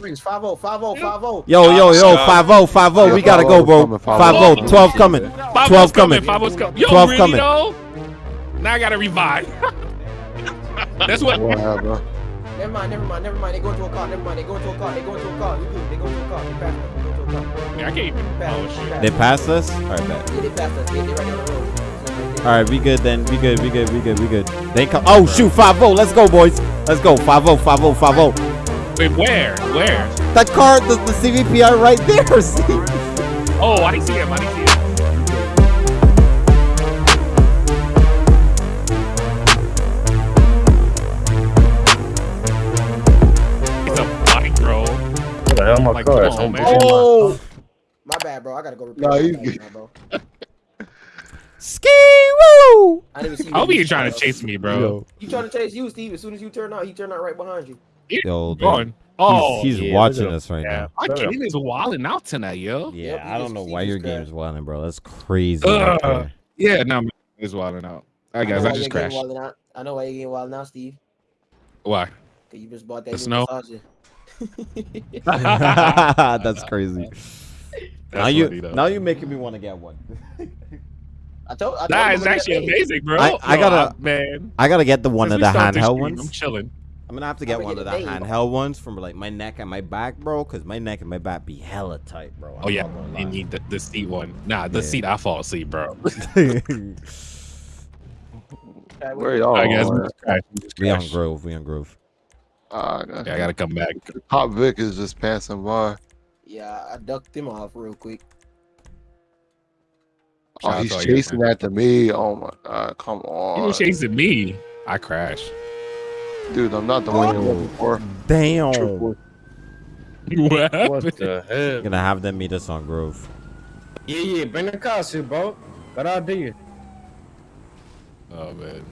Rings 5 0, 5 0, 5 0. Yo, yo, yo, 5 0, 5 0. We gotta go, bro. 5 0, 12 coming. 12 coming. Five was coming. Yo, 12 really coming. though? Now I gotta revive. That's what. What? Never mind, never mind, never mind. They go into a car, never mind. They go into a car, they go into a car. You good, they go into a car. They pass us, they go into a car. Yeah, I can't even. Oh shit. They passed us? Alright, bet. Yeah, they passed us. They, they right on the road. So, right there. Alright, we good then. We good, we good, we good, we good. They come. Oh, shoot, 5 0. Let's go, boys. Let's go. 5 0, 5 0, 5 0. Wait, where? Where? That car, the, the CVPI right there. See? Oh, I didn't see him. I didn't see him. It's a bike, bro. What the hell, my Like, car? come on. Oh! oh, My bad, bro. I gotta go repair Nah, you bag good. now, bro. ski woo. I didn't even see I hope you. he trying to chase me, bro. Yo, He trying to chase you, Steve. As soon as you turn out, he turned out right behind you. Yo, dude. Going. Oh, he's, he's oh, yeah, watching us right Yeah. now. my game is wilding out tonight, yo. Yeah, Yep, I don't know why your crashed. game's wilding, bro. That's crazy. right Yeah, no, man, it's wilding out. All right, guys, know I why just you're crashed. wild. I know why you're getting wild now, Steve. Why? Cause you just bought that The new snow? That's crazy. now you, funny, though. now you making me want to get one. I told. I told That him is to get actually amazing, bro. I- I Yo, gotta- man. I gotta get the one Since of the handheld ones. I'm chilling. I'm gonna have to get one of the it made. handheld ones from like my neck and my back, bro. Cause my neck and my back be hella tight, bro. Oh I'm yeah, not you need the, the seat one. Nah, the Yeah. seat I fall asleep, bro. Where y'all? I guess we. We on crashed. Grove. We on Grove. Ah, I got- Yeah, I gotta come back. Top Vic is just passing by. Yeah, I ducked him off real quick. Oh, he's to all you guys, chasing after me. Oh my god, come He on. was chasing me. I crashed. Dude, I'm not the one you were before. Damn. What? What the hell? Gonna have them meet us on Grove. Yeah, yeah, bring the cars here, bro. Got idea. Oh man.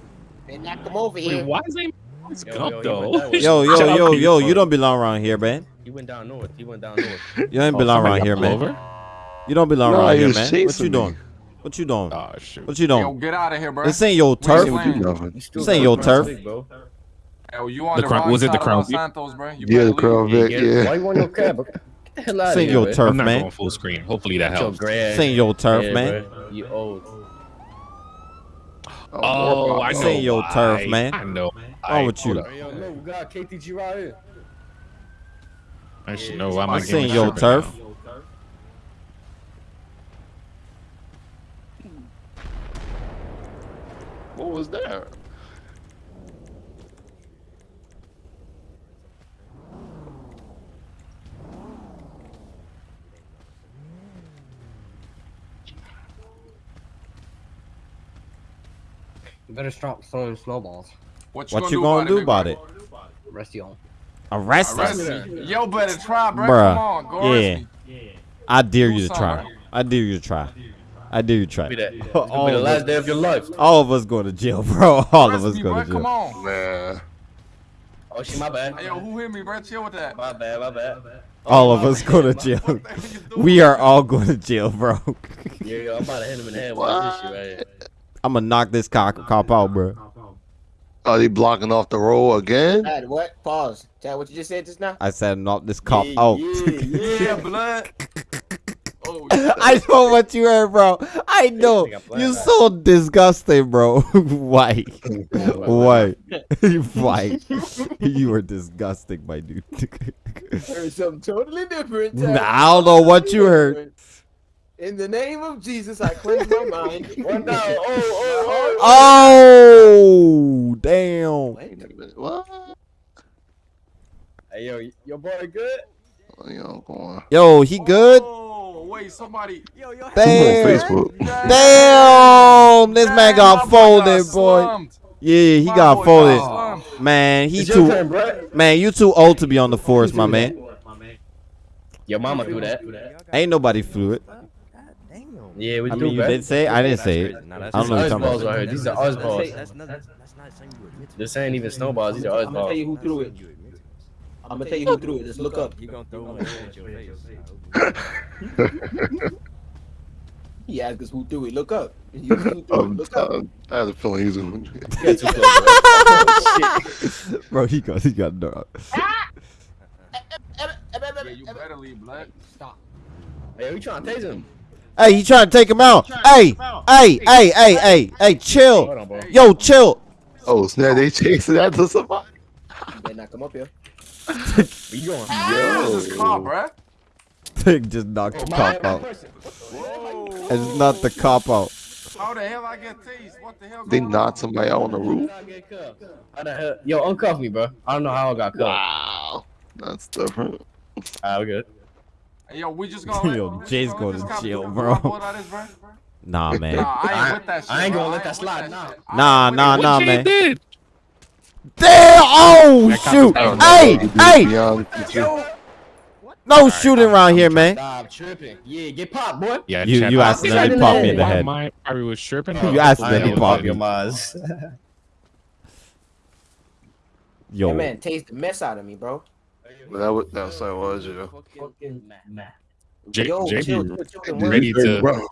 They knocked him over Wait, here. why is they it's Yo, Gump yo, though? went that way. Yo, yo, yo, yo, you, you don't belong around here, man. He went down north. He went down north. You don't Oh, belong around here, man. over? You don't belong No, around here, man. What you chasing doing? me. What you doing? Oh shoot. What you doing? Yo, doing? get out of here, bro. This ain't your turf. ain't you playing. doing? You still This ain't got your the turf. stick, bro. Yo, you on The the, Crown- wrong was it side the of Crown Los Santos, bro. You Yeah, the Crown leave. Vic, Yeah, yeah. Why you want your cab? Get the hell out This of ain't here, your man. turf, I'm not man. going full screen. Hopefully that Get your helps. grass. This ain't your turf, Yeah, man. bro. You old. Oh, oh I know. ain't your turf, why. man. I know. Wrong with you? Yo, look, we got KTG right here. I should know why my This game ain't is your turf. now. What was that? You better stop throwing snowballs. What What you gonna do about it? Rest you. Arrest Arrest us. Yo, better try, bro. Bruh. Come on, go arrest Yeah. I dare you to try. I dare you to try. I dare you to try. Be that. All be the last us- day of your life. All of us go to jail, bro. All of us me, go bro. to Come on. Man. Oh, shit, my bad. Yo, who hit me, bro? Chill with that. My bad, my bad. All oh, of us go to jail. What the hell you doing? We are all going to jail, bro. Yeah, yo, I'm about to hit him in the head with this shit right here. I'm gonna knock this cop, cop out, bro. Are they blocking off the road again? Chad, what? Pause. Chad, what you just said just now? I said knock this cop Yeah, out. yeah, Yeah, blood. Oh, shit. I know what you heard, bro. I know. think I planned You're so disgusting, bro. Why? Why? Why? You are disgusting, my dude. Heard something totally different. Nah, I don't know what you heard. In the name of Jesus, I cleanse my mind. One down. Oh, oh, oh, oh. oh, damn. Wait a minute. What? Hey, yo, your boy good? Oh, what y'all? Yo, he good? Oh, wait, somebody. Who on Damn. Facebook? Damn. This man got my folded, got boy. slumped. Yeah, he My got boy folded. slumped. Man, he It's too. turn. Man, you too old to be on the force, my man. Your mama do that. Ain't nobody fluid. Yeah, we I do, mean, you bro. did say. I didn't say it. I don't know what These you're are talking balls about. right here. These are us balls. That's not, that's, that's not something you admit to. This ain't even snowballs. These are us I'm gonna tell you who threw it. You admit to. I'm gonna tell you who threw it. Just look up. You gonna throw one at your face. He asked us who threw it. Look up. He asked who threw it. Look up. I had a feeling he was gonna. You got bro. Bro, he got he got no. Yeah, you better leave, blood. Stop. Hey, we trying to tase him. Hey, he trying to take him out. Hey, hey, hey, hey, hey, hey, chill. Hold on, bro. Yo, chill. Oh snap! They chasing after somebody. You better not come up here. Where you going? This is cop, bruh. Just knocked the cop out. It's not the cop out. How the hell I get tased? What the hell? They going knocked on? somebody out on the roof. How the hell? Yo, uncuff me, bro. I don't know how I got cuffed. Wow, that's different. Ah, we good. Hey, yo, we just gonna. Yo, Jay's gonna let going this to cop jail, do bro. what that is, bruh? Nah, man. Nah, I I- ain't with that shit. I ain't gonna let that slide, shit. nah. Nah, nah, nah, man. Jay did? Damn! Oh That cop shoit! is down. Hey, hey! Beyond- No shooting around here, man. Stop tripping. Yeah, get popped, boy. Yeah, You- check you out- accidentally popped me in the head. My probably was tripping. You accidentally I ain't popped pop your me. Yo, That man taste the mess out of me, bro. But that was that's what it was, yeah. J- Yo, JB chill, chill, chill, don't worry. ready to. Bro,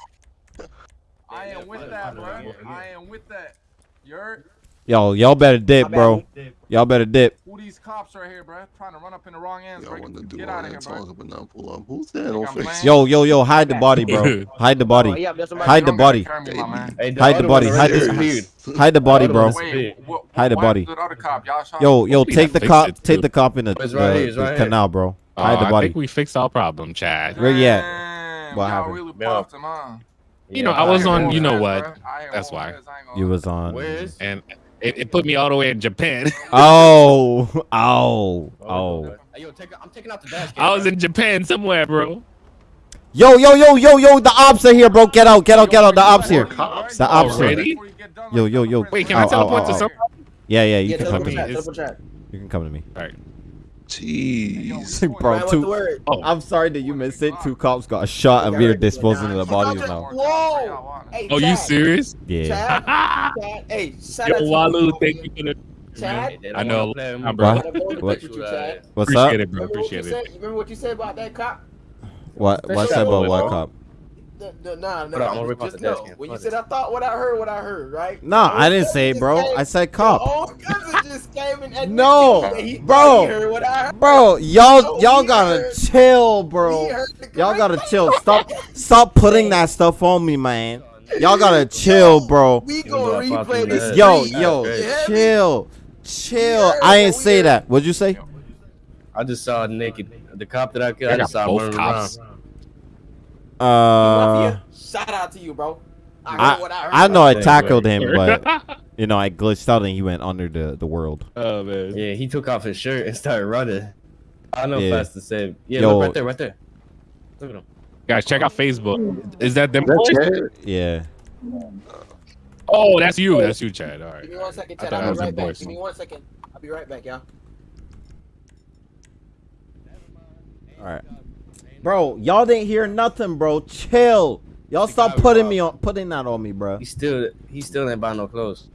I am with that, bro. I am with that. You heard? yo, y'all better dip, My bro. bad. Y'all better dip. Who these cops right here, bro? Trying to run up in the wrong ends, y'all want to do Get all out that bro. talking, but not pull up. Who's that on face? Yo, yo, yo, hide the body, bro. Hide the Oh, body. yeah. Hide the body. Oh, carry me, my man. Hey, the Hide the body, hide already the- Hide the body, bro. Wait, what, Hide the body. happened the other cop? Y'all shot Yo, yo, take the cop, it, take the cop in the, oh, It's right the- here, it's the right here. canal, bro. Oh, Hide the body. I body. think we fixed our problem, Chad. Where you at? Damn, What y'all happened? really Yeah. him, huh? You know, I was on. You know what? bruh. I ain't That's why. fast, I ain't gonna You was on. Where is? And it, it put me all the way in Japan. Oh, oh, oh. oh. Hey, yo, take, I'm taking out the dash. I was in Japan somewhere, bro. Yo, yo, yo, yo, yo, the ops are here, bro. Get out, get out, get out. The ops here. The ops here. Yo, yo, yo. Wait, can Ow, I ow, teleport ow, to ow. some? Yeah, yeah, you Yeah, can come to me. chat, It's- teleport chat. You can come to me. Jeez. Bro, Man, what's two. the word? Oh, I'm sorry that you missed it. Two cops got a shot and we are disposing of the bodies now. Whoa! Hey, oh, you serious? Yeah. Chad, Chad, hey, shout Yo, out to Walu, you, thank you for the. Chad. I know. What? Nah, bro. I wanna go on What? you, Chad. What's up? Appreciate it, bro. Remember what you Appreciate said? it. You remember what you said about that cop? What? What said about what cop? The, the, nah, Hold on, I'm gonna rip out just the dash know, cam. when you Fuck said. I thought what I heard, what I heard, right? Nah, Your I didn't say it, bro. came- I said Your cop. own cousin just came and admitted No, to me that he bro. he heard what I heard. Bro, y'all y'all gotta heard- chill, bro. Y'all gotta chill. Stop stop putting that stuff on me, man. Y'all gotta chill, bro. We gonna replay him in the this. Yo, yo, You hear me? chill. Chill. I ain't say that. What'd you say? I just saw naked. The cop that I killed, I I got just saw both cops. around. Uh Mafia, shout out to you, bro. I heard I what I heard. I know I tackled him, but you know I glitched out and he went under the the world. oh man. Yeah, he took off his shirt and started running. I know Yeah. fast to say. Yeah, Yo. look right there, right there. Look at him. Guys, check out Facebook. Is that them? That's boys? Yeah. Oh, that's you. That's you, Chad. All right. Give me one second, I Chad. thought I'll be right back. Give me one second. I'll be right back, y'all. All right. Bro, y'all didn't hear nothing, bro. Chill. Y'all stop putting me on putting that on me, bro. He still, he still ain't buying no clothes.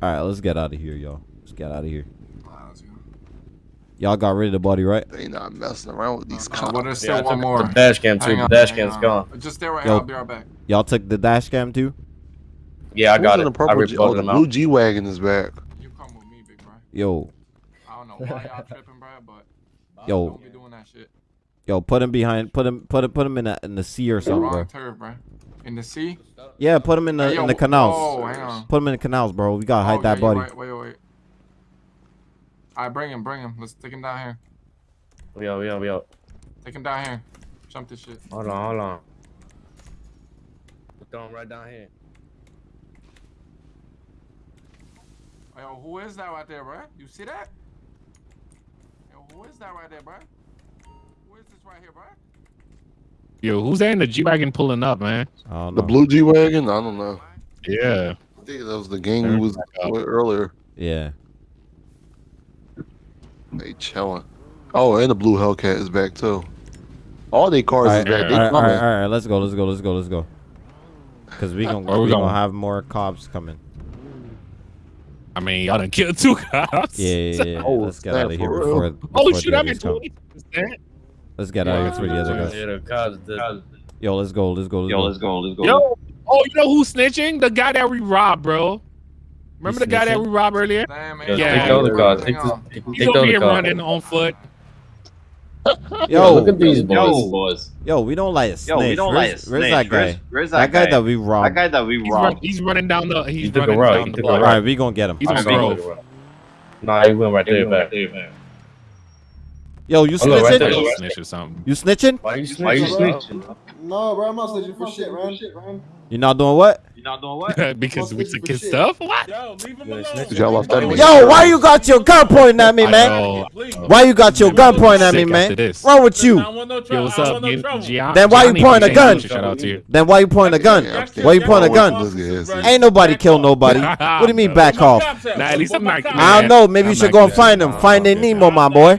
All right, let's get out of here, y'all. Let's get out of here. Y'all got rid of the body, right? They not messing around with these cops. but there's Yeah, still one more. The dash cam too. Hang The on, dash hang cam's on. gone. Just stay right Yo. here. I'll be right back. Y'all took the dash cam too? Yeah, I Who's got in it. the I purple G- oh, the him blue. G wagon is back. You come with me, big bro. Yo, I don't know why y'all tripping, bro, but yo, don't be doing that shit. Yo, put him behind, put him, put him, put him in the in the sea or something, wrong bro. turf, bro. In the sea. Yeah, put him in the Hey, yo, in the canals. Oh, hang on. Put him in the canals, bro. We gotta hide Oh, that yeah, you're body. Right. Wait, wait, wait. All right, bring him, bring him. Let's take him down here. We out, we out, we out. Take him down here. Jump this shit. Hold on, hold on. Throw him right down here. Yo, who is that right there, bro? You see that? Yo, who is that right there, bro? Yo, who's that in the G wagon pulling up, man? I don't The blue G wagon? I don't know. Yeah. I think that was the gang we was with earlier. Yeah. They chilling. Oh, and the blue Hellcat is back too. All they cars All is back. all They right, all coming. right, all right. Let's go. Let's go. Let's go. Let's go. Cause we gonna we we gonna have more cops coming. I mean, y'all done killed two cops. Yeah, yeah, yeah. Oh, Let's get out of here before. real? before Oh the shoot, I'm others at come. twenty percent. Let's get out of here before the other guys. Yeah, the cops. The, Yo, let's go. Let's go. Let's Yo, go. let's go. Let's go. Yo, oh, you know who's snitching? The guy that we robbed, bro. Remember the guy that we robbed earlier? Damn, man. Yeah. take the other cars. Hang Take on. the, take, He's take the over other here car. running on foot. Yo, look at these boys. Yo, boys. yo, we don't like a snitch. Yo, we don't like a Where's snitch. that guy? Where's, where's that, that, guy that we robbed? That guy that we He's, run, robbed. he's running down the. He's He took a running route, down he the took block. All right, we gonna get him. He's on Alright, Grove. Nah, he went right there back. Yo, you no, right snitching? there. Snitch or something. You snitching? Why are you snitching? Why you bro? snitching? No, bro, I'm not snitching for shit, man. You not doing what? You're not doing what? because we Snitching took for his shit. stuff. What? Yo, leave him alone. snitch. Y'all left that nigga. Yo, why you got your gun pointing at me, man? Why you got your gun pointing at me, man? after this. Wrong with you? no Yo, what's up, want no Gian- trouble. Gian- Then why you pointing a gun? Shout out to you. Then why you pointing a gun? Why you pointing a gun? Let's get his. Ain't nobody kill nobody. What do you mean back off? Nah, at least I'm not- I don't know. Maybe you should go and find him. Find the Nemo, my boy.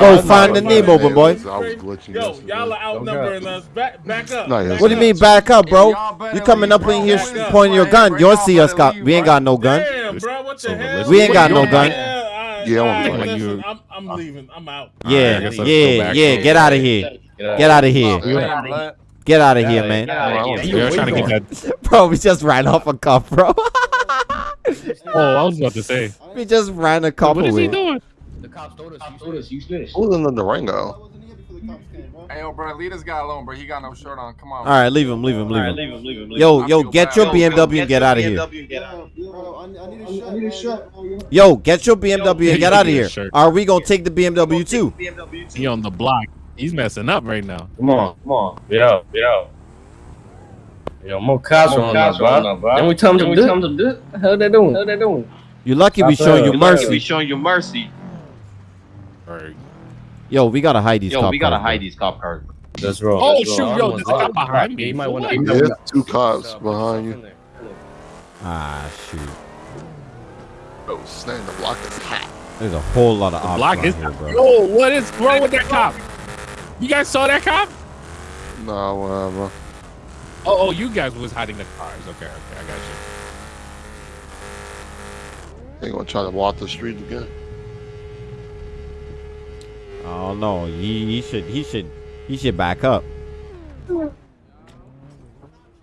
Go find the Nemo, my boy. I was glitching Yo, y'all are outnumbering us. Back, back up. Nah, yeah, Back What do you mean back up, bro? Y'all better You coming up in here Back up. pointing your gun. You don't see us Y'all got. We ain't got no gun. Damn, bro, what the So hell? We ain't got no gun. Yeah, I- Yeah, I'm I- listen, I'm, I'm leaving. I'm out. Alright, Yeah, guess yeah, yeah. Get out of here. Get out of here. Get out of here, man. They're trying to get. Bro, we just ran off a cop, bro. Oh, I was about to say. we just ran a cop What is he doing? The cops told us. You told us. You snitched. Who's in the Durango? Hey, yo, bro, leave this guy alone, bro. He got no shirt on. Come on. All right, leave him, leave him, leave Alright, him. leave him, leave him. leave Yo, him. yo, feel get your BMW and get out of here. BMW and get out. I need a shot. Yo, get your BMW and get out of here. Are we gonna take the BMW too? BMW. He on the block. He's messing up right now. Come on, come on. Get out, get out. Yo, more cops More on cops us, bro. on us, bro. Then we tell them to we do. tell them to do. What the they doing? How they doing? You're lucky we Stop showing you mercy. We showing you mercy. Alright. Yo, we gotta hide these Yo, cop we gotta cars, hide bro. these cop cars. Let's roll. Oh, let's shoot, I yo, don't there's a cop behind me. You might For want what? to. Yeah, there's two cops behind you. Ah, shoot. Oh, snap, the block is hot. There's a whole lot of The ops block is. here, bro. Yo, what is wrong with that cop? You guys saw that cop? Nah, whatever. Oh, oh, you guys was hiding the cars. Okay, okay, I got you. They gonna try to walk the street again. Oh no, he, he should he should he should back up.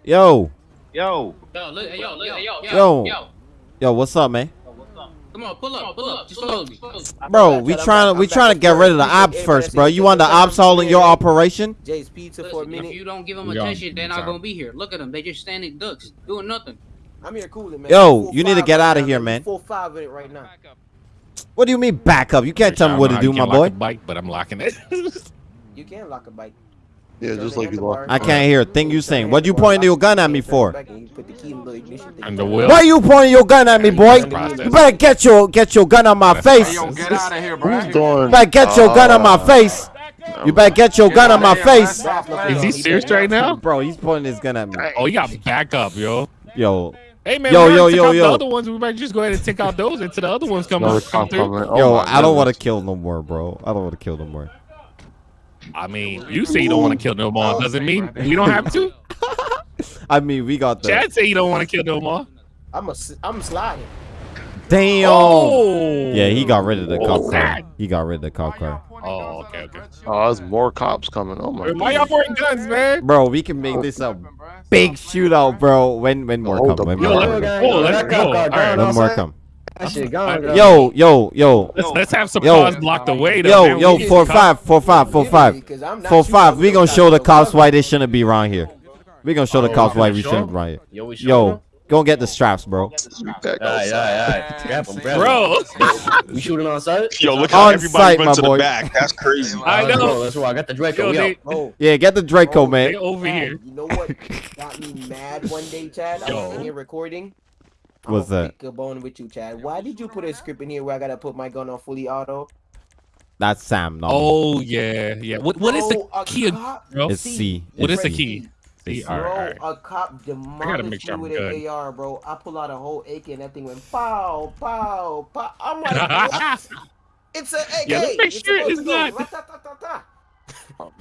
Yo, Yo, Yo, look, hey, yo, look, hey, yo, Yo. yo, yo, what's up, man? come on, pull up, pull up, just follow me. Bro, we trying to we trying to get rid of the ops first, bro. You want the ops all in your operation? Jay's Pizza for a Listen, if you don't give them attention, they're not gonna be here. Look at them, they just standing ducks, doing nothing. I'm here cooling, man. Yo, you need to get out of here, man. Four five in it right now. What do you mean back up? You can't tell me what to do, my boy. Bike, but I'm locking it. You can lock a bike. Yeah, just like you lock. I can't hear a thing you saying. What you pointing your gun at me for? Back and you the key in the ignition thing. And the wheel. Why you pointing your gun at me, boy? You better get your get your gun on my Hey, face. yo, get out of here, bro. Who's doing? You better get your gun on my uh, face. You better get your gun on my face. Is he serious right now? Bro, he's pointing his gun at me. Oh, you got back up, yo. Yo, Hey man, Yo, we yo, yo, yo. the other ones. We might just go ahead and take out those until the other ones come, Another out, come through. Oh yo, I don't want to kill no more, bro. I don't want to kill no more. I mean, you say you don't want to kill no more. Doesn't mean we don't have to. I mean, we got the Chad say you don't want to kill no more. I'm a, I'm sliding. damn. Oh. Yeah, he got rid of the cop oh, car. He got rid of the cop car. Oh, okay, okay. Oh, there's more cops coming. Oh my. Why y'all goodness. pointing guns, man? Bro, we can make this a big oh shootout, bro. When when more Hold come, when Yo, more let's come. go. Let's go. All right, When more come. Gone. Yo, yo, yo, let's let's have some Yo. cars blocked away. Though, yo, man. yo, We need four to five, four five, four five, Because I'm not four shooting five. up We gonna show the cops why they shouldn't be around here. We gonna show the Oh, cops why we shouldn't 'em? be around here. Yo, we Yo, go get the straps, bro. Back Alright, outside. alright, alright. Grab him, grab. Bro, We shooting on site? yo, look On how everybody site, went my to boy. the back. That's crazy. I Let's know. roll, Let's roll. I got the Draco. Yo, they. Oh, Yeah, get the Draco, Oh, they man. over here. You know what got me mad one day, Chad? I was Yo. in here recording. What's I'ma that? Pick a bone with you, Chad. Why did you put a script in here where I gotta put my gun on fully auto? That's Sam. No, Oh yeah, yeah. What what is the Bro, a key? cop- bro? it's C. What It's is the key? See, Bro, right, all right. a cop demolished make sure me with good. an AR, bro. I pull out a whole AK and that thing went pow, pow, pow. I'm like, what? It's an AK. Yeah, let's make It's sure supposed it's to not- rat-ta-ta-ta-ta. I'm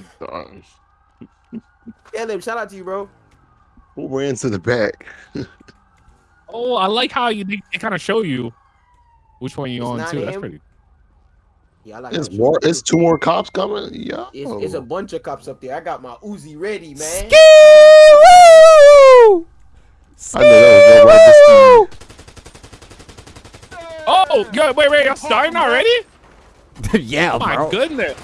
done. Yeah, Lim, shout out to you, bro. Who ran to the back? Oh, I like how you they, kind of show you which one you It's on not too. That's pretty. Yeah, I like It's more. shit. It's two more cops coming. Yeah. It's, it's a bunch of cops up there. I got my Uzi ready, man. Skee-woo! I know that was no Oh, yo, wait, wait, I'm starting already? yeah, Oh my bro. goodness.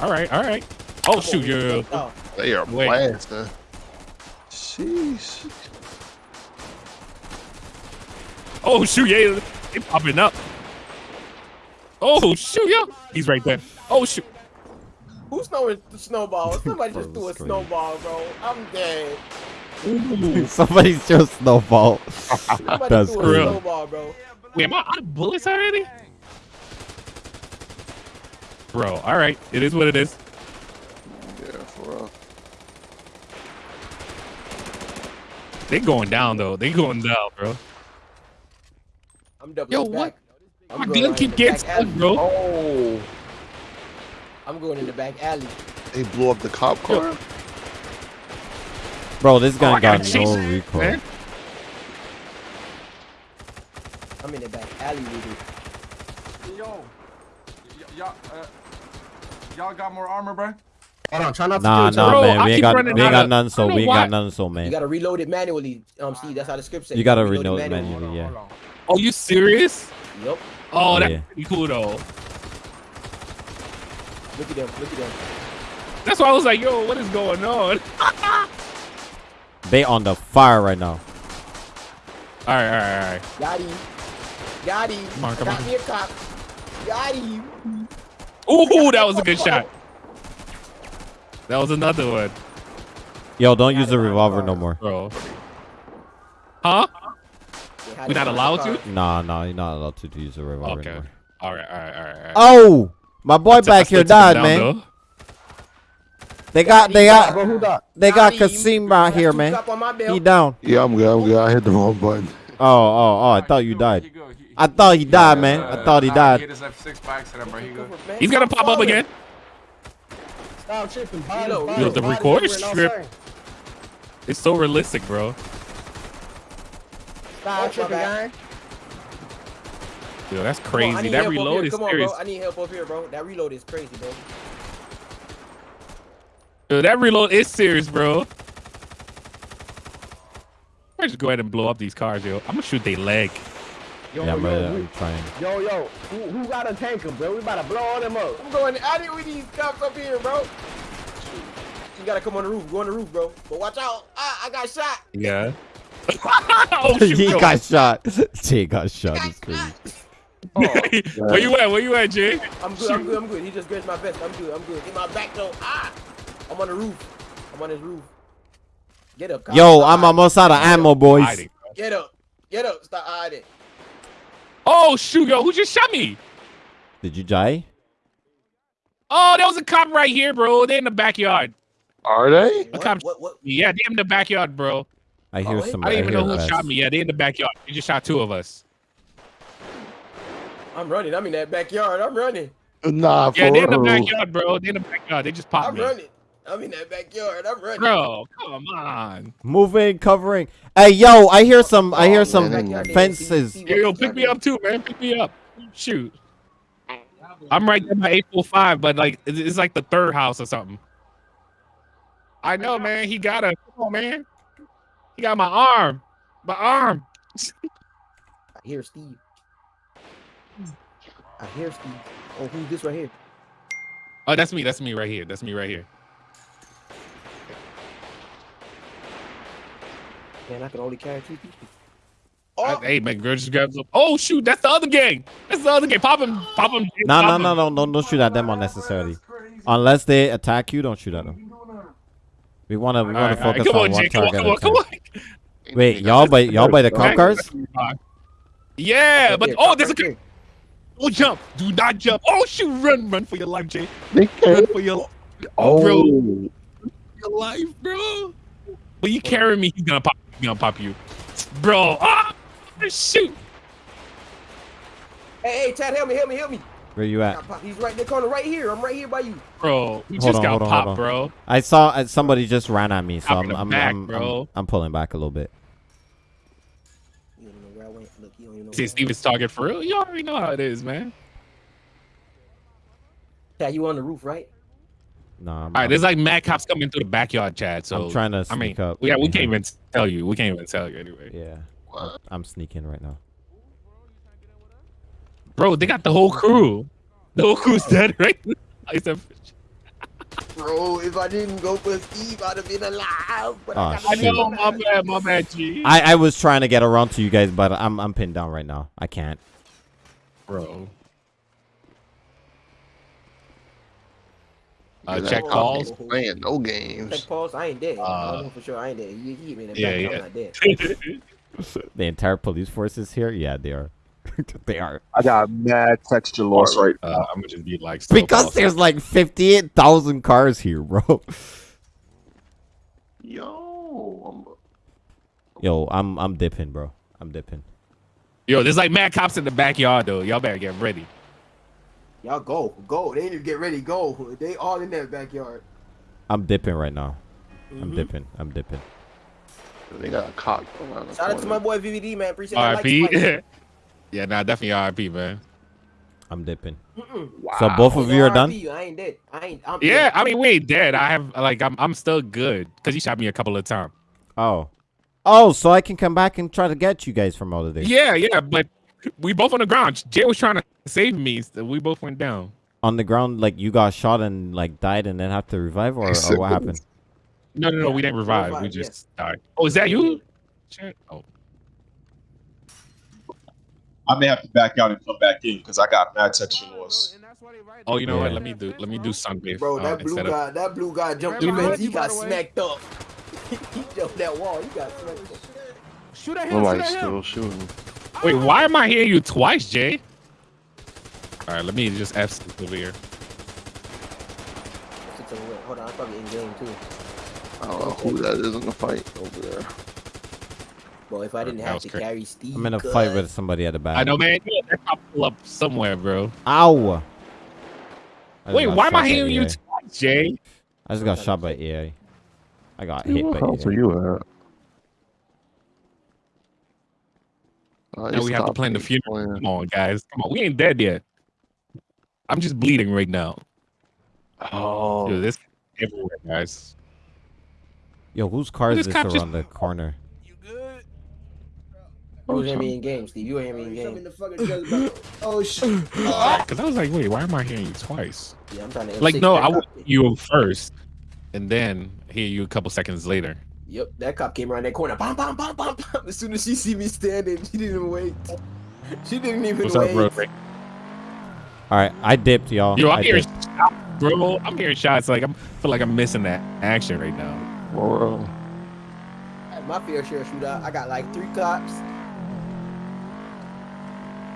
All right, all right. Oh shoot, yeah. Oh, They are Wait. blasting. Sheesh. Oh shoot, yeah. They popping up. Oh shoot, yeah. He's right there. Oh shoot. who's throwing the snowball? Somebody just threw a Frustrating. snowball, bro. I'm dead. Somebody threw a snowball. Somebody That's threw a snowball, bro. Wait, am I out of bullets already? Bro, all right. It is what it is. Yeah, for real. They going down though. They going down, bro. I'm doubling Yo, back. what? I'm My going gun right keep in the getting back stuck, alley. bro. Oh, I'm going in the back alley. they blew up the cop car. Bro, this Oh, gun I gotta got no recoil. man. I'm in the back alley with it. Yo, y'all, uh, y'all got more armor, bro? Hold on, try not Nah, to nah, Bro, man. I We ain't got, running we ain't got none, so we ain't got why. none, so man. You gotta reload it manually. Um, see, that's how the script says. You gotta Reload reload it manually. Hold on, yeah. hold on. Oh, you serious? Yup. Oh, that's Yeah. pretty cool though. Look at them. Look at them. That's why I was like, yo, what is going on? They on the fire right now. All right, all right, all right. Got him. Got him. Come on, come Got on. me a cop. Got him. Ooh, that was a good shot. That was another one, Yo, don't use the revolver no more. bro. Huh? They had We him not allowed to? Nah, nah, you're not allowed to use a revolver Okay. anymore. All right, all right, all right, all right. Oh, my boy That's- back here what took him died, down, man. though. They got, they got, they got Got. Kasim right here, man. cop on my belt. He down. Yeah, I'm good. I'm good. I hit the wrong button. Oh, oh, oh! I thought you died. I thought he died, man. Uh, I thought he died. hit his F6 by accident, bro. He good. He's gonna pop up again. Stop tripping. Body, Yo, body, the body recorder strip. It's so realistic, bro. Stop tripping, gang. Yo, that's Come on, crazy. need That reload here. is Come on, serious. bro. I need help up here, bro. That reload is crazy, bro. Yo, that reload is serious, bro. I just go ahead and blow up these cars, yo. I'm gonna shoot their leg. Yo, Yeah, I'm, yo, ready, we- I'm trying. yo, yo, who, who got a tanker, bro? We about to blow all them up. I'm going out here with these cops up here, bro. You gotta come on the roof. Go on the roof, bro. But watch out. Ah, I got shot. Yeah. Oh he yo. got shot. Jay got shot. It's crazy. Where you at? Where you at, Jay? I'm good. I'm good. I'm good. He just grazed my vest. I'm good. I'm good. In my back though. Ah, I'm on the roof. I'm on his roof. Get up. cop. Yo, Stop I'm hiding. almost out of ammo, boys. Hiding. Get up. Get up. Stop hiding. Oh shoot, yo, who just shot me? Did you die? Oh, there was a cop right here, bro. They're in the backyard. Are they? A cop. What? What? Yeah, they're in the backyard, bro. I hear Oh, some. I I, don't even hear know who fast. shot me. Yeah, they in the backyard. They just shot two of us. I'm running. I'm in that backyard. I'm running. Nah, for Yeah, they're in the backyard, bro. They're in the backyard. They just popped I'm me. running. I'm in that backyard. I'm running. Bro, come on. Moving, covering. Hey, yo, I hear some. I hear Oh, some man. fences. Yo, yo, pick me up too, man. Pick me up. Shoot. I'm right there by 845, but like it's it's like the third house or something. I know, man. He got a come on, man. He got my arm. My arm. I hear Steve. I hear Steve. Oh, who's this right here? Oh, that's me. That's me right here. That's me right here. Man, I can only carry two people. I- Oh, hey, man, girl, just grab some. Oh shoot, that's the other gang. That's the other gang. Pop him. Pop him. No, no, pop no, him. no, don't, don't shoot at them unnecessarily. Unless they attack you, don't shoot at them. We wanna, we wanna right, focus Come on on, one Jay. Come on, target. come on, at a come time. on. Wait, y'all by y'all by the cop cars? Yeah, but oh, right there's a here. Don't jump. Do not jump. Oh shoot, run, run for your life, Jay. They Run can't. for your, Oh, bro. your life, bro. When you carry me, he's gonna pop. He's gonna pop you, bro. Ah, shoot. Hey, hey, Chad, help me, help me, help me. Where you at? He's right in the corner, right here. I'm right here by you. Bro, we Hold just on, got hold popped, bro. I saw uh, somebody just ran at me, so I'm in the I'm, back, I'm, bro. I'm I'm pulling back a little bit. You don't know where I went. Look, you don't even know. See where I Steven's target for real. You already know how it is, man. went. Chad, you on the roof, right? Nah, I'm, All right, there's like mad cops coming through the backyard, Chad. So I'm trying to I mean, sneak up. yeah, we can't mm-hmm. even tell you. We can't even tell you anyway. Yeah, I'm sneaking right now. Bro, they got the whole crew. The whole crew's dead, right? I said, bro. If I didn't go for Steve, I'd have been alive. But Oh, I got I know, my bad, my bad, G. I, I was trying to get around to you guys, but I'm I'm pinned down right now. I can't. bro. Uh, Get that check cop calls. ain't Playing no games. Check pause. I ain't dead. I Uh, know for sure. I ain't dead. You hit me in the yeah, back. yeah. I'm not dead. The entire police force is here. Yeah, they are. they are. I got mad texture loss right Uh, I'm gonna just be like, still Because calls. there's like fifty-eight thousand cars here, bro. Yo, Yo, I'm I'm dipping, bro. I'm dipping. Yo, there's like mad cops in the backyard though. Y'all better get ready. Y'all go, go. They need to get ready. Go. They all in that backyard. I'm dipping right now. I'm Mhm. dipping. I'm dipping. I'm, they got a cock around the Shout out to my boy VVD, man. Appreciate that. Like RIP. spike. Yeah, nah, definitely RIP, man. I'm dipping. Mm-mm. So both of you are done. RIP, I ain't dead. I ain't. I'm Yeah, dead. I mean we ain't dead. I have like I'm I'm still good because he shot me a couple of times. Oh. Oh, so I can come back and try to get you guys from all of this. Yeah, yeah, but we both on the ground. Jay was trying to save me. So we both went down. On the ground, like you got shot and like died and then have to revive, or, or what happened? No, no, no, we didn't revive. we revive, yeah. just died. Oh, is that you? Oh, I may have to back out and come back in because I got mad texture loss. oh, you know what? Let me do. Let me do sunbathe. Bro, uh, that blue instead of- guy, that blue guy jumped Dude, the fence. what? He got By smacked up. he jumped that wall. He got smacked up. Shoot at him. Shoot Nobody's at him. still shooting. Wait, why am I hearing you twice, Jay? All right, let me just F sleep over here. Six over there. Hold on, I'm probably in game too. I don't know who that is in the fight over there. Well, if I didn't that have to crazy. carry Steve, I'm in a cuz- fight with somebody at the back. I know, man. Yeah, that cop pull up somewhere, bro. Ow! Wait, why am I by hearing you AI. twice, Jay? I just got shot by AI. I got hit Where by the hell are you at? Uh, Now we have to plan the funeral. playing. Come on, guys. Come on. We ain't dead yet. I'm just bleeding right now. Oh, Dude, this everywhere, guys. Yo, whose car is This this cop just- around the corner? You good? You hear me in game, Steve. You hear me in game. oh shit. Ah, because I was like, wait, why am I hearing you twice? Yeah, I'm trying to. Like, no, I cop. would you first, and then hear you a couple seconds later. Yep, that cop came around that corner. Bam, bam, bam, bam, bam. As soon as she see me standing, she didn't wait. She didn't even What's up, wait. bro? All right, I dipped, y'all. Yo, I I'm hearing dipped. shots, bro. I'm hearing shots. Like I'm feel like I'm missing that action right now. bro. I My fair share of shootout. I got like three cops.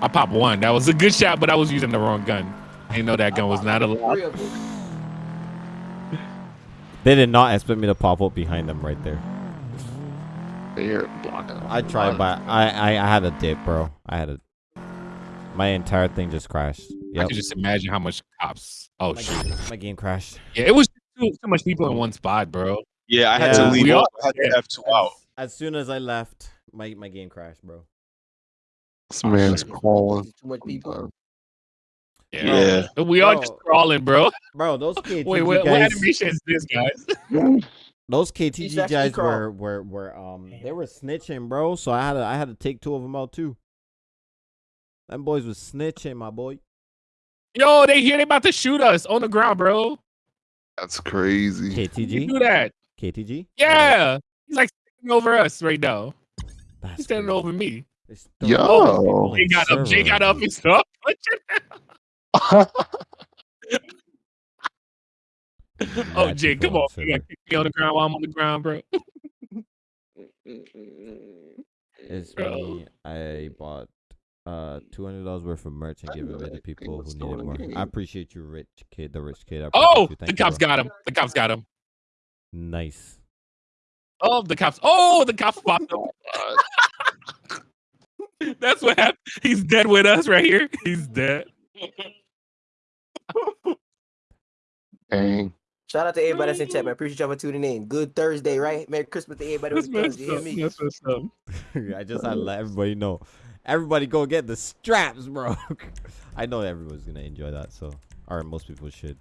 I popped one. That was a good shot, but I was using the wrong gun. I didn't know that gun was not allowed. Three of them. They did not expect me to pop up behind them right there. They're blocking. I tried, but I, I I had a dip, bro. I had a. My entire thing just crashed. I Yep. could just imagine how much cops. Oh My, shoot! game, my game crashed. Yeah, it was too, too much people in one spot, bro. Yeah, I had Yeah. to leave. We all- I had to F two out. As soon as I left, my my game crashed, bro. This man's crawling. Too much people. Yeah, we are Bro. just crawling, bro. Bro, those KTG Wait, what, what guys, animation is this, guys? those He's KTG guys crawl. were were were um they were snitching, bro. So I had to I had to take two of them out too. Them boys was snitching, my boy. Yo, they here. They about to shoot us on the ground, bro. That's crazy. You KTG, do that? KTG. Yeah, he's like sitting over us right now. That's He's standing crazy. over me. There's Yo. 30 people Jay in got up. Jay got up and stuff. Oh, Mad Jay, come on. You gotta kick me on the ground while I'm on the ground, bro. It's Bro. me. I bought uh two hundred dollars worth of merch and gave it away to people who needed it more. I appreciate you, rich kid, the rich kid. I Oh, you. the Thank you, cops bro. got him. The cops got him. Nice. Oh, the cops. Oh, the cops popped up. That's what happened. He's dead with us right here. He's dead. Dang. Shout out to everybody that's in chat, man. Appreciate y'all for tuning in. Good Thursday, right? Merry Christmas to everybody That's with messed You hear up. me? That's messed up. I just had to let everybody know. Everybody go get the straps, bro. I know everyone's gonna enjoy that, so or most people should.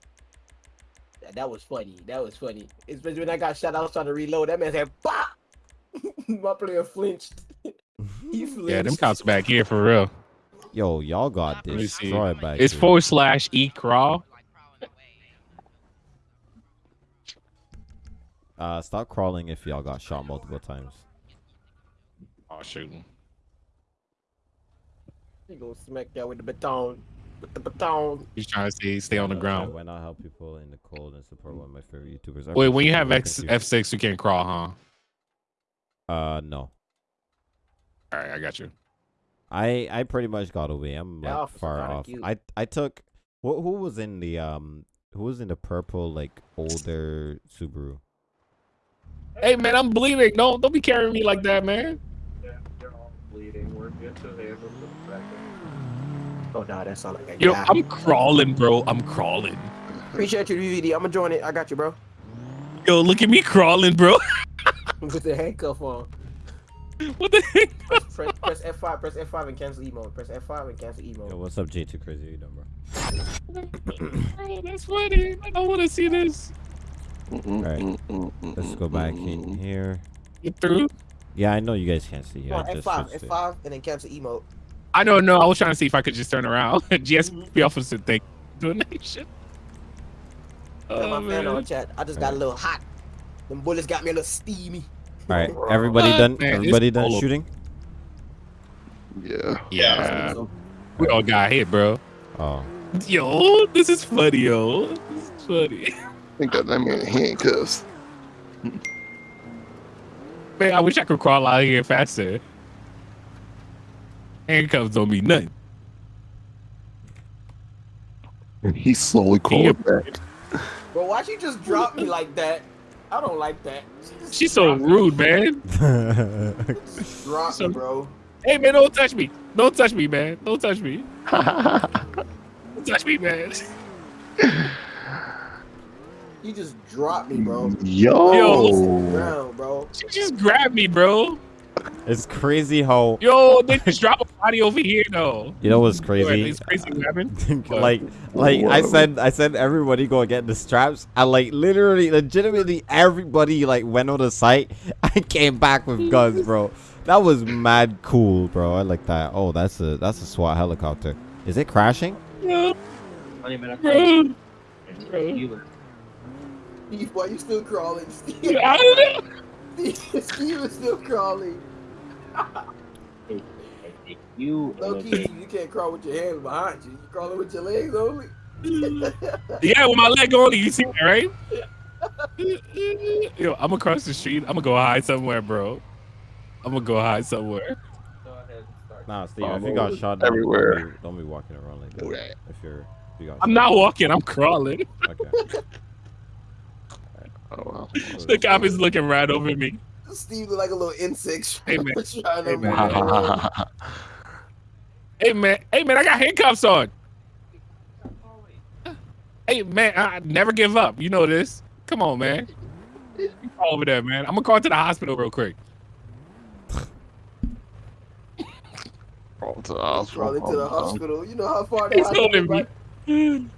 That, that was funny. That was funny. Especially when I got shot, I was trying to reload. That man said, "Bah!" My player flinched. He. Yeah, them cops back here for real. Yo, y'all got Let me see. destroyed back It's here. forward slash e crawl. Uh, stop crawling if y'all got shot multiple times. Oh shooting. He gonna smack y'all with the baton. With the baton. He's trying to see stay on the Uh, ground. Why not help people in the cold and support one of my favorite YouTubers? I Wait, when you have it. X Thank you. F six, you can't crawl, huh? Uh, no. All right, I got you. I I pretty much got away. I'm The like officer far off. cute. I I took who who was in the um who was in the purple like older Subaru? Hey man, I'm bleeding. Don't don't be carrying me like that, man. Bleeding. We're good to the Oh nah, that's sound like a Yo, guy. I'm crawling, bro. I'm crawling. Appreciate you, DVD. I'm gonna join it. I got you, bro. Yo, look at me crawling, bro. With the handcuff on. what the heck? Press, press F5. Press F5 and cancel emo. Press F5 and cancel emo. Yo, what's up, J2 Crazy? How you doing, bro? Bro, that's funny. I don't want to see this. Alright, let's go back in here. Get through. Yeah, I know you guys can't see. Come I on, just F5, switched. F5, and then cancel emo. I don't know. I was trying to see if I could just turn around. GSP mm-hmm. officer thing doing that shit. Got Oh, my fan man. on chat. I just got a little hot. Them bullets got me a little steamy. All right, everybody What? done? Man, everybody done all shooting? Yeah. Yeah. We all got hit, bro. Oh, Yo, this is funny, yo. This is funny. I think that that man handcuffs. Man, I wish I could crawl out of here faster. Handcuffs don't mean nothing. And he slowly crawling back. Bro, why'd you just drop me like that? I don't like that. She's so rude, man. Drop So- me, bro. Hey, man, don't touch me. Don't touch me, man. Don't touch me. Don't touch me, man. You just dropped me, bro. Yo. Ground, bro. She just grabbed me, bro. It's crazy how Yo, they just drop a body over here, though. you know what's crazy. It's crazy what happened. like, like I said, I said everybody go get the straps. I like literally, legitimately, everybody like went on the site. I came back with guns, bro. That was mad cool, bro. I like that. Oh, that's a that's a SWAT helicopter. Is it crashing? Yo, Funny minute. bro. Bro. You Steve, why you still crawling? Steve, I don't know. Steve, Steve is still crawling. you Low key, you can't crawl with your hands behind you. You crawling with your legs only. Yeah, with my leg only, you see that, right? Yo, I'm across the street. I'm gonna go hide somewhere, bro. I'm gonna go hide somewhere. Nah, Steve. If you got shot, don't, Everywhere. Don't be, don't be walking around like that. that. If you're, if you got. I'm not walking. I'm crawling. Okay. Oh, wow. The cop is oh. looking right over me. Steve look like a little insect. Hey, man. trying Hey, man. Hey man, hey man, I got handcuffs on. Hey man, I never give up. You know this. Come on, man. You call over there, man. I'm gonna call to the hospital real quick. Crawl to the hospital. Crawling to the hospital. You know how far the He's hospital holding is, me. right?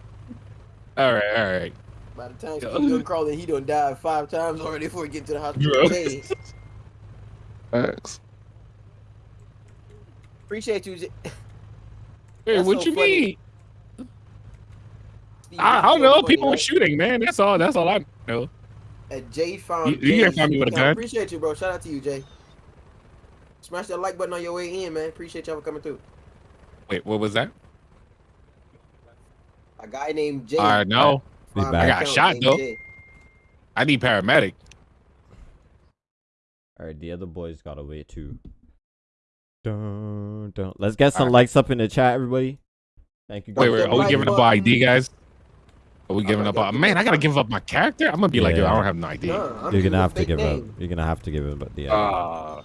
All right, all right. By the time Yo. Steve done crawling, he done died five times already before he get to the hospital. Bro. Hey, appreciate you. J- Hey, That's what so you funny. mean? Steve, I, I don't know. funny, People were right? shooting, man. That's all. That's all I know. And Jay found. You- you can't Jay. find me with a I gun. Appreciate you, bro. Shout out to you, Jay. Smash that like button on your way in, man. Appreciate y'all for coming through. Wait, what was that? A guy named Jay. I know. Be found back. my I got shot, though. Jay. I need paramedic. All right, the other boys got away too. Dun, dun. Let's get some Alright. likes up in the chat, everybody. Thank you. Wait, guys. wait. Are we giving up button. our ID, guys? Are we giving up gonna our man? I gotta give up my character. I'm gonna be like, yo, I don't have no ID. Nah, I'm You're gonna have to give name. up. You're gonna have to give it, but the Uh,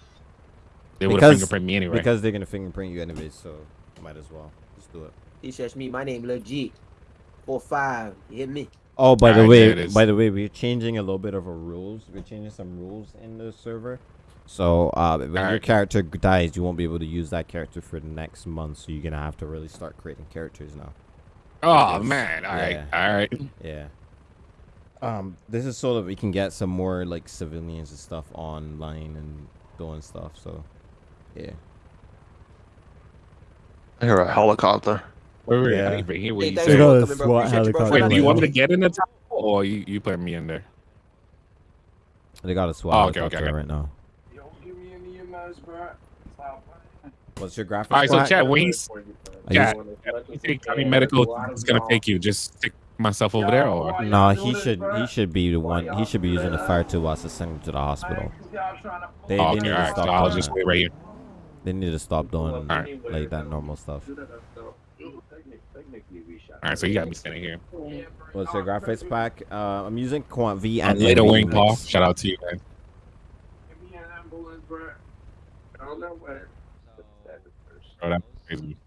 they would have Because- fingerprint me anyway. because they're gonna fingerprint you anyways, so might as well just do it. He says me. My name legit. Four five. You hit me. Oh, by the Alright, there it way, by the way, we're changing a little bit of our rules. We're changing some rules in the server. So uh, when your Alright. character dies, you won't be able to use that character for the next month. So you're gonna have to really start creating characters now. oh Yes. man, all right, Yeah. all right. Yeah. Um, this is so that we can get some more like civilians and stuff online and doing stuff. So, yeah. I hear a helicopter. Wait, wait, Yeah. I didn't even hear what you thanks They said. for got a. SWAT Appreciate you, bro. helicopter Wait, do you to want me to get in the top, or you you putting me in there? They got a SWAT Oh, okay, okay, helicopter okay. right now. Yo, give me an EMS, bro. What's your graphics? All right, so plaque? Chad, when he's Are you- Chad, think County Medical is gonna take you? Just stick myself over there, or No, he should he should be the one. He should be using the fire tool whilst to send him to the hospital. They, Oh, they need all to stop So I'll doing just wait right here. They need to stop doing Alright. like that normal stuff. All right, so you got me standing here. What's your graphics pack? Uh, I'm using Quant V And and later, NVIDIA Wayne Paul. Shout out to you, man. Give me an ambulance, bro. I don't know where. Bro, that's crazy.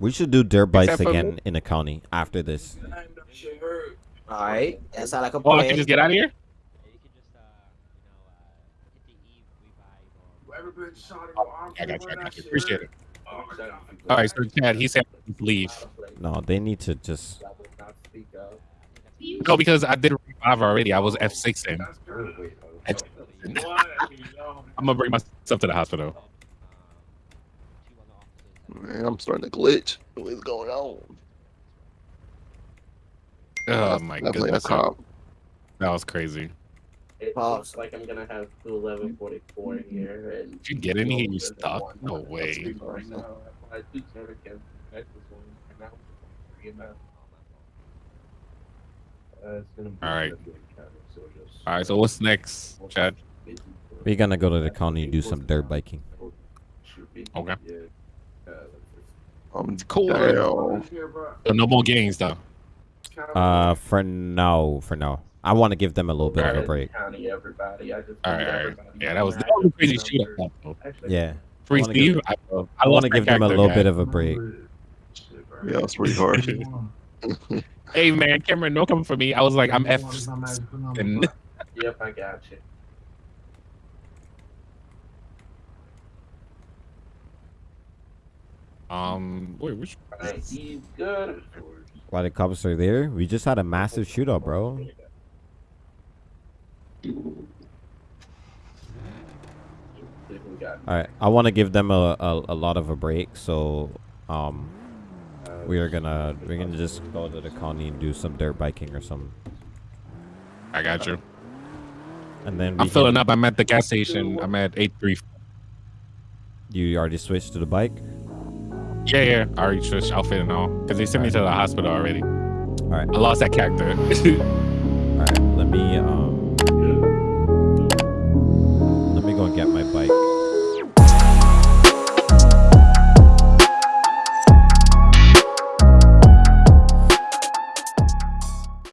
We should do dirt bikes Except again in the county after this. Alright, that sound like a Oh, I can just get out of here. Whoever been shot I got you. I got you. Appreciate it. All right, so Chad, he said leave. No, they need to just. No, because I did revive already. I was F six in. I'm gonna bring myself to the hospital. Man, I'm starting to glitch. What's going on? Oh my I played a goodness, cop. that was crazy. It looks like I'm gonna have two eleven forty four in here. And Did you get in here? You stuck? No way. All right. All right. So what's next, Chad? We're gonna go to the county and do some dirt biking. Okay. I'm cool. Damn. So no more games though. Uh, for now, for now, I want to give them a little bit of a break. County, everybody. I just All right. All right. Yeah, that was, that was a crazy shootout. though. Yeah, Free I wanna Steve. give- I, I want to give them a little bit of a break. Yeah, it's pretty hard. Hey man, Cameron, no coming for me. I was like, I'm F. Yep, I got you. um, wait, which? Alright, he's good. While the cops are there, we just had a massive shootout, bro. All right, I want to give them a, a, a lot of a break, so um, we are gonna we're gonna just go to the county and do some dirt biking or something, I got you. and then we I'm filling up. I'm at the gas station. I'm at eight three. You already switched to the bike. Yeah, yeah. I already switched outfit and all because they sent me to the hospital already. All right, I lost that character. all right. Let me um,